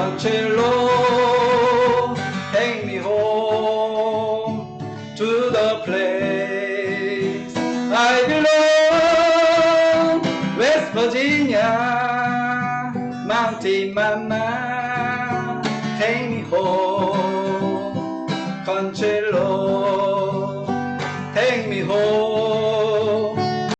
Monticello, take me home to the place I belong, West Virginia, Mountain Mama, take me home, me home.